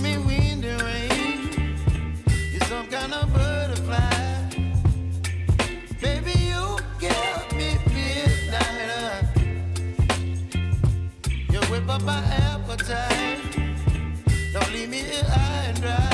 me rain. You're some kind of butterfly. Baby, you me up. You whip up my appetite. Don't leave me here high and dry.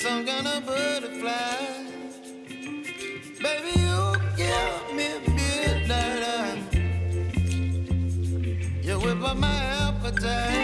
some kind of butterfly. Baby, you give me midnight. You whip up my appetite.